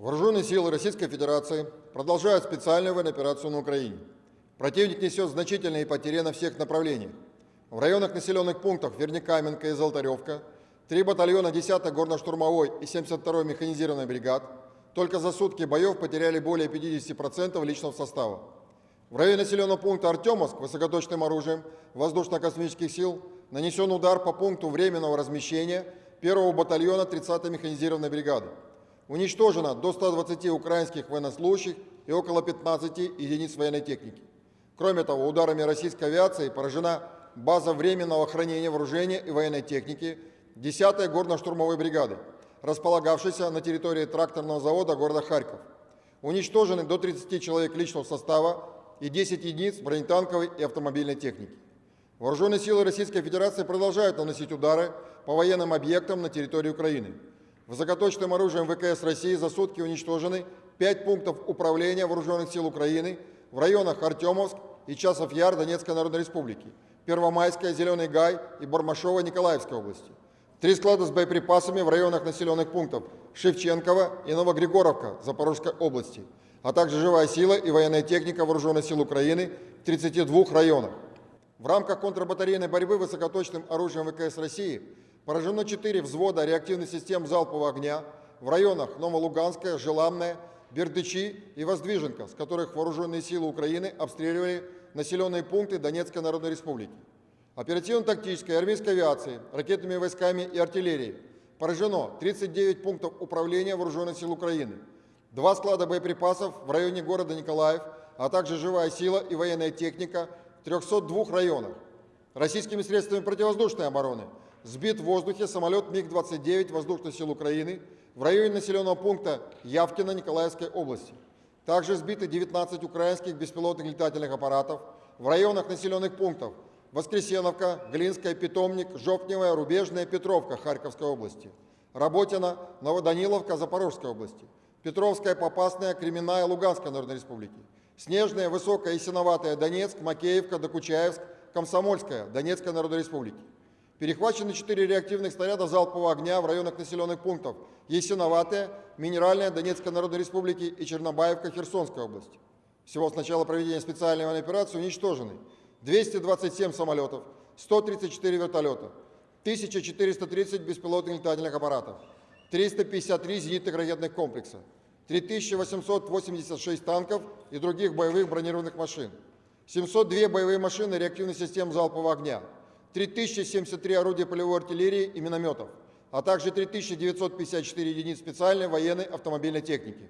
Вооруженные силы Российской Федерации продолжают специальную военную операцию на Украине. Противник несет значительные потери на всех направлениях. В районах населенных пунктов Вернекаменка и Золотаревка три батальона 10-й горно-штурмовой и 72-й механизированной бригад только за сутки боев потеряли более 50% личного состава. В районе населенного пункта Артемовск высокоточным оружием воздушно-космических сил нанесен удар по пункту временного размещения 1-го батальона 30-й механизированной бригады. Уничтожено до 120 украинских военнослужащих и около 15 единиц военной техники. Кроме того, ударами российской авиации поражена база временного хранения вооружения и военной техники 10-й горно-штурмовой бригады, располагавшейся на территории тракторного завода города Харьков. Уничтожены до 30 человек личного состава и 10 единиц бронетанковой и автомобильной техники. Вооруженные силы Российской Федерации продолжают наносить удары по военным объектам на территории Украины. Высокоточным оружием ВКС России за сутки уничтожены 5 пунктов управления Вооруженных сил Украины в районах Артемовск и Часов Яр Донецкой Народной Республики, Первомайская, Зеленый Гай и Бармашова Николаевской области. Три склада с боеприпасами в районах населенных пунктов Шевченкова и Новогригоровка Запорожской области, а также живая сила и военная техника Вооруженных сил Украины в 32 районах. В рамках контрбатарейной борьбы высокоточным оружием ВКС России Поражено 4 взвода реактивных систем залпового огня в районах Новолуганская, Желанная, Бердычи и Воздвиженка, с которых вооруженные силы Украины обстреливали населенные пункты Донецкой Народной Республики. Оперативно-тактической армейской авиации, ракетными войсками и артиллерией поражено 39 пунктов управления вооруженных сил Украины, два склада боеприпасов в районе города Николаев, а также живая сила и военная техника в 302 районах. Российскими средствами противовоздушной обороны – сбит в воздухе самолет МиГ-29 Воздушных сил Украины в районе населенного пункта Явкино Николаевской области. Также сбиты 19 украинских беспилотных летательных аппаратов в районах населенных пунктов Воскресеновка, Глинская, Питомник, Жопневая, Рубежная, Петровка Харьковской области, Работина, Новоданиловка Запорожской области, Петровская, Попасная, Кременная, Луганской Народной Республики, Снежная, Высокая и Синоватая, Донецк, Макеевка, Докучаевск, Комсомольская, Донецкой Народной Республики. Перехвачены четыре реактивных снаряда залпового огня в районах населенных пунктов Есиноватая, Минеральная Донецкой Народной Республики и Чернобаевка Херсонской области. Всего с начала проведения специальной военной операции уничтожены 227 самолетов, 134 вертолета, 1430 беспилотных летательных аппаратов, 353 зенитных ракетных комплекса, 3886 танков и других боевых бронированных машин, 702 боевые машины реактивных систем залпового огня, 3073 орудия полевой артиллерии и минометов, а также 3954 единиц специальной военной автомобильной техники.